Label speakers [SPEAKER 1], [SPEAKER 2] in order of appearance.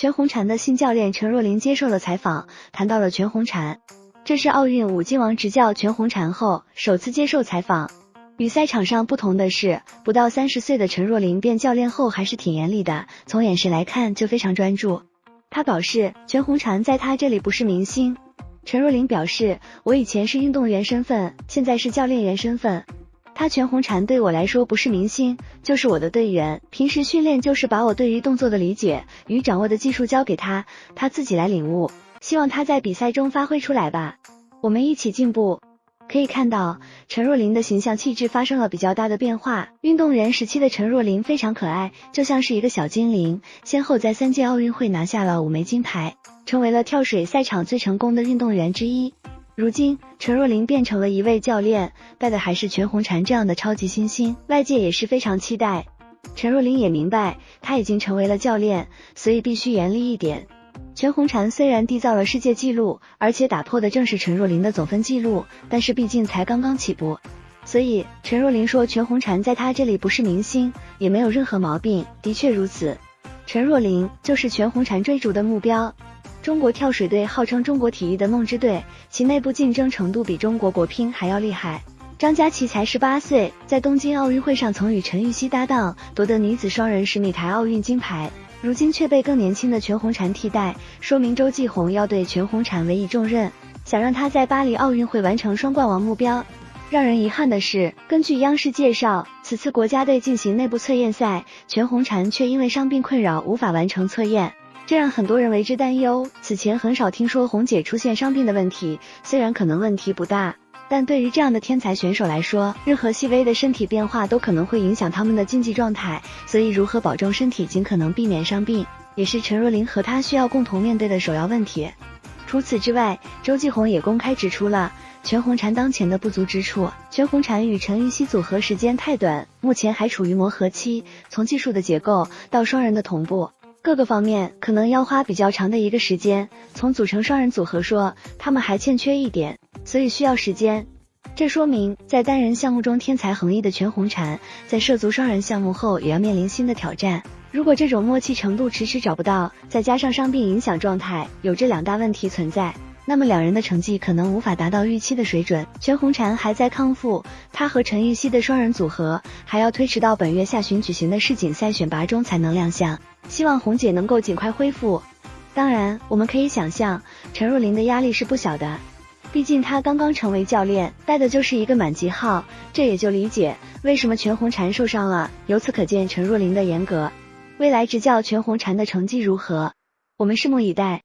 [SPEAKER 1] 全红婵的新教练陈若琳接受了采访，谈到了全红婵。这是奥运五金王执教全红婵后首次接受采访。与赛场上不同的是，不到三十岁的陈若琳变教练后还是挺严厉的，从眼神来看就非常专注。他表示，全红婵在他这里不是明星。陈若琳表示，我以前是运动员身份，现在是教练员身份。他全红婵对我来说不是明星，就是我的队员。平时训练就是把我对于动作的理解与掌握的技术交给他，他自己来领悟。希望他在比赛中发挥出来吧，我们一起进步。可以看到，陈若琳的形象气质发生了比较大的变化。运动员时期的陈若琳非常可爱，就像是一个小精灵，先后在三届奥运会拿下了五枚金牌，成为了跳水赛场最成功的运动员之一。如今，陈若琳变成了一位教练，带的还是全红婵这样的超级新星，外界也是非常期待。陈若琳也明白，他已经成为了教练，所以必须严厉一点。全红婵虽然缔造了世界纪录，而且打破的正是陈若琳的总分纪录，但是毕竟才刚刚起步，所以陈若琳说全红婵在他这里不是明星，也没有任何毛病，的确如此。陈若琳就是全红婵追逐的目标。中国跳水队号称中国体育的梦之队，其内部竞争程度比中国国乒还要厉害。张家齐才十八岁，在东京奥运会上曾与陈芋汐搭档夺得女子双人十米台奥运金牌，如今却被更年轻的全红婵替代，说明周继红要对全红婵委以重任，想让她在巴黎奥运会完成双冠王目标。让人遗憾的是，根据央视介绍，此次国家队进行内部测验赛，全红婵却因为伤病困扰无法完成测验。这让很多人为之担忧。此前很少听说红姐出现伤病的问题，虽然可能问题不大，但对于这样的天才选手来说，任何细微的身体变化都可能会影响他们的竞技状态。所以，如何保证身体尽可能避免伤病，也是陈若琳和她需要共同面对的首要问题。除此之外，周继红也公开指出了全红婵当前的不足之处。全红婵与陈芋汐组合时间太短，目前还处于磨合期，从技术的结构到双人的同步。各个方面可能要花比较长的一个时间。从组成双人组合说，他们还欠缺一点，所以需要时间。这说明在单人项目中天才横溢的全红婵，在涉足双人项目后也要面临新的挑战。如果这种默契程度迟迟找不到，再加上伤病影响状态，有这两大问题存在。那么两人的成绩可能无法达到预期的水准。全红婵还在康复，她和陈芋汐的双人组合还要推迟到本月下旬举行的世锦赛选拔中才能亮相。希望红姐能够尽快恢复。当然，我们可以想象陈若琳的压力是不小的，毕竟她刚刚成为教练，带的就是一个满级号，这也就理解为什么全红婵受伤了。由此可见陈若琳的严格。未来执教全红婵的成绩如何，我们拭目以待。